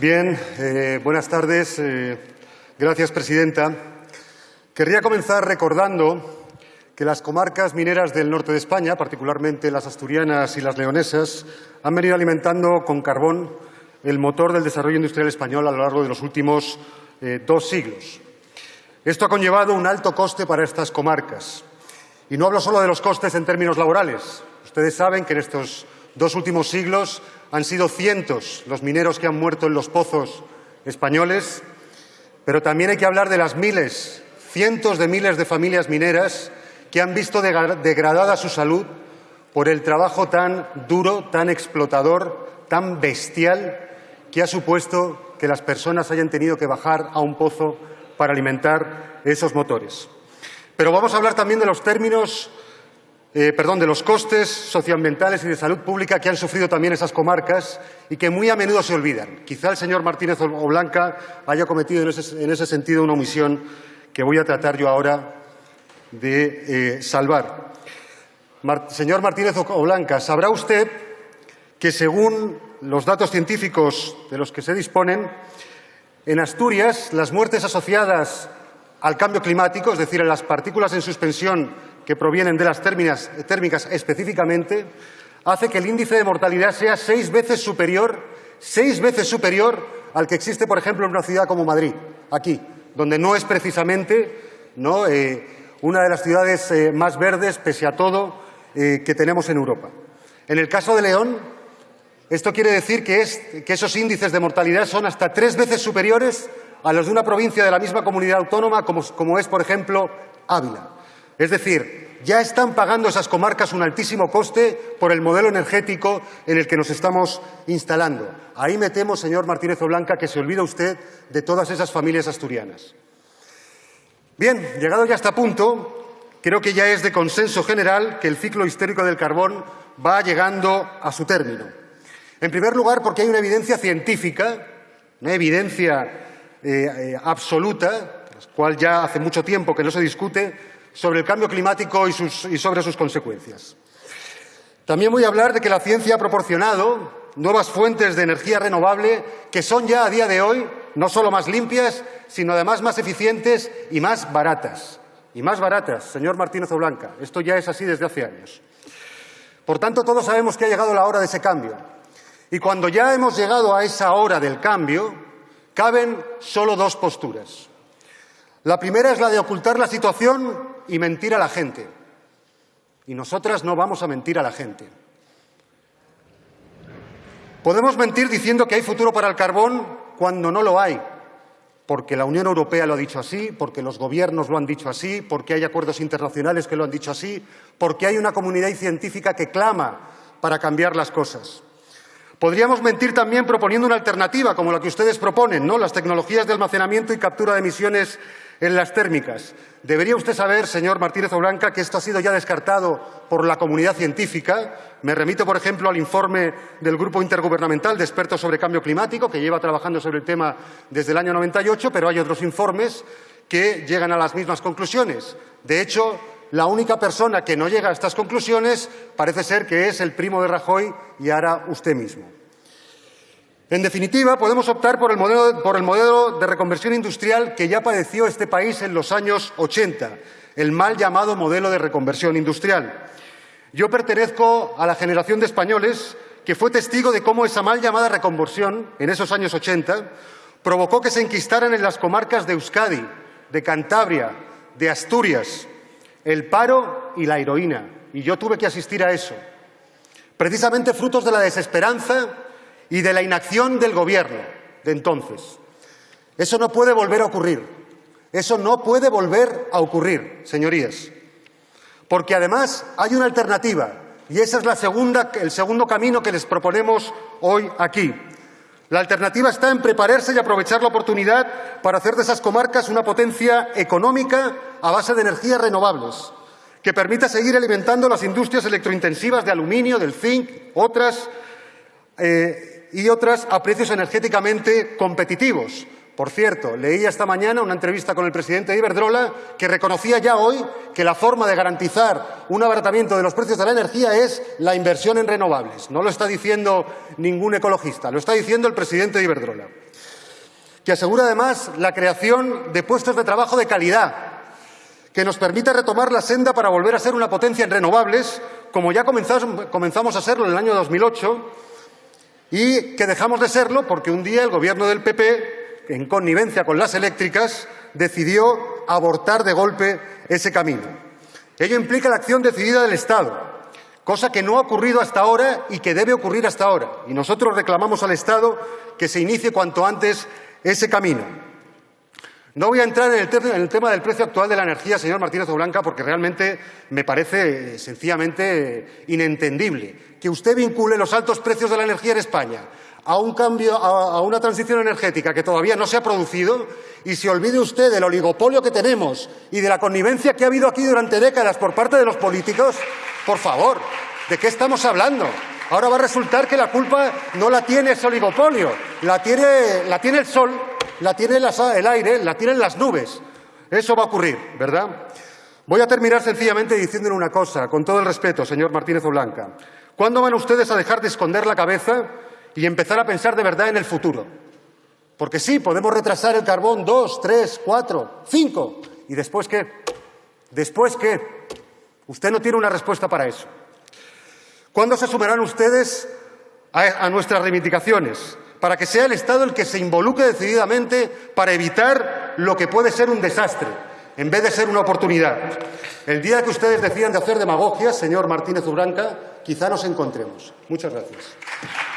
Bien, eh, buenas tardes. Eh, gracias, presidenta. Querría comenzar recordando que las comarcas mineras del norte de España, particularmente las asturianas y las leonesas, han venido alimentando con carbón el motor del desarrollo industrial español a lo largo de los últimos eh, dos siglos. Esto ha conllevado un alto coste para estas comarcas. Y no hablo solo de los costes en términos laborales. Ustedes saben que en estos dos últimos siglos han sido cientos los mineros que han muerto en los pozos españoles, pero también hay que hablar de las miles, cientos de miles de familias mineras que han visto degradada su salud por el trabajo tan duro, tan explotador, tan bestial que ha supuesto que las personas hayan tenido que bajar a un pozo para alimentar esos motores. Pero vamos a hablar también de los términos eh, perdón, de los costes socioambientales y de salud pública que han sufrido también esas comarcas y que muy a menudo se olvidan. Quizá el señor Martínez Oblanca haya cometido en ese, sentido una omisión que voy a tratar yo ahora de eh, salvar. señor Martínez Oblanca, sabrá usted que según los datos científicos de los que se disponen, en Asturias las muertes asociadas al cambio climático, es decir, a las partículas en suspensión que provienen de las térmicas específicamente, hace que el índice de mortalidad sea seis veces superior, seis veces superior al que existe, por ejemplo, en una ciudad como Madrid, aquí, donde no es precisamente ¿no? Eh, una de las ciudades eh, más verdes, pese a todo, eh, que tenemos en Europa. En el caso de León, esto quiere decir que, es, que esos índices de mortalidad son hasta tres veces superiores a los de una provincia de la misma comunidad autónoma, como, como es, por ejemplo, Ávila. Es decir, ya están pagando esas comarcas un altísimo coste por el modelo energético en el que nos estamos instalando. Ahí me temo, señor Martínez Oblanca, que se olvida usted de todas esas familias asturianas. Bien, llegado ya a este punto, creo que ya es de consenso general que el ciclo histórico del carbón va llegando a su término. En primer lugar, porque hay una evidencia científica, una evidencia eh, eh, absoluta, la cual ya hace mucho tiempo que no se discute, sobre el cambio climático y, sobre sus consecuencias. También voy a hablar de que la ciencia ha proporcionado nuevas fuentes de energía renovable que son ya a día de hoy no solo más limpias, sino además más eficientes y más baratas. Y más baratas, señor Martínez Oblanca. Esto ya es así desde hace años. Por tanto, todos sabemos que ha llegado la hora de ese cambio. Y cuando ya hemos llegado a esa hora del cambio, caben solo dos posturas. La primera es la de ocultar la situación y mentir a la gente. Y nosotras no vamos a mentir a la gente. Podemos mentir diciendo que hay futuro para el carbón cuando no lo hay, porque la Unión Europea lo ha dicho así, porque los gobiernos lo han dicho así, porque hay acuerdos internacionales que lo han dicho así, porque hay una comunidad científica que clama para cambiar las cosas. Podríamos mentir también proponiendo una alternativa, como la que ustedes proponen, ¿no? las tecnologías de almacenamiento y captura de emisiones en las térmicas. Debería usted saber, señor Martínez Oblanca, que esto ha sido ya descartado por la comunidad científica. Me remito, por ejemplo, al informe del Grupo Intergubernamental de Expertos sobre Cambio Climático, que lleva trabajando sobre el tema desde el año 98, pero hay otros informes que llegan a las mismas conclusiones. De hecho, la única persona que no llega a estas conclusiones parece ser que es el primo de Rajoy y ahora usted mismo. En definitiva, podemos optar por el, modelo, de reconversión industrial que ya padeció este país en los años 80, el mal llamado modelo de reconversión industrial. Yo pertenezco a la generación de españoles que fue testigo de cómo esa mal llamada reconversión, en esos años 80, provocó que se enquistaran en las comarcas de Euskadi, de Cantabria, de Asturias, el paro y la heroína. Y yo tuve que asistir a eso. Precisamente frutos de la desesperanza y de la inacción del Gobierno de entonces. Eso no puede volver a ocurrir. Eso no puede volver a ocurrir, señorías. Porque además hay una alternativa y ese es el segundo camino que les proponemos hoy aquí. La alternativa está en prepararse y aprovechar la oportunidad para hacer de esas comarcas una potencia económica a base de energías renovables, que permita seguir alimentando las industrias electrointensivas de aluminio, del zinc, otras, eh, y otras a precios energéticamente competitivos. Por cierto, leía esta mañana una entrevista con el presidente de Iberdrola que reconocía ya hoy que la forma de garantizar un abaratamiento de los precios de la energía es la inversión en renovables. No lo está diciendo ningún ecologista, lo está diciendo el presidente de Iberdrola. que asegura además la creación de puestos de trabajo de calidad, que nos permite retomar la senda para volver a ser una potencia en renovables, como ya comenzamos a serlo en el año 2008, y que dejamos de serlo porque un día el Gobierno del PP, en connivencia con las eléctricas, decidió abortar de golpe ese camino. Ello implica la acción decidida del Estado, cosa que no ha ocurrido hasta ahora y que debe ocurrir hasta ahora. Y nosotros reclamamos al Estado que se inicie cuanto antes ese camino. No voy a entrar en el, tema del precio actual de la energía, señor Martínez Blanca, porque realmente me parece eh, sencillamente inentendible que usted vincule los altos precios de la energía en España a un cambio, a, una transición energética que todavía no se ha producido y se olvide usted del oligopolio que tenemos y de la connivencia que ha habido aquí durante décadas por parte de los políticos, por favor, ¿de qué estamos hablando? Ahora va a resultar que la culpa no la tiene ese oligopolio, la tiene el sol, la tiene el aire, la tienen las nubes. Eso va a ocurrir, ¿verdad? Voy a terminar sencillamente diciéndole una cosa, con todo el respeto, señor Martínez Blanca. ¿Cuándo van ustedes a dejar de esconder la cabeza y empezar a pensar de verdad en el futuro. Porque sí, podemos retrasar el carbón dos, tres, cuatro, cinco. ¿Y después qué? ¿Después qué? Usted no tiene una respuesta para eso. ¿Cuándo se sumarán ustedes a, a nuestras reivindicaciones? Para que sea el Estado el que se involucre decididamente para evitar lo que puede ser un desastre, en vez de ser una oportunidad. El día que ustedes decidan de hacer demagogia, señor Martínez Urranca, quizá nos encontremos. Muchas gracias.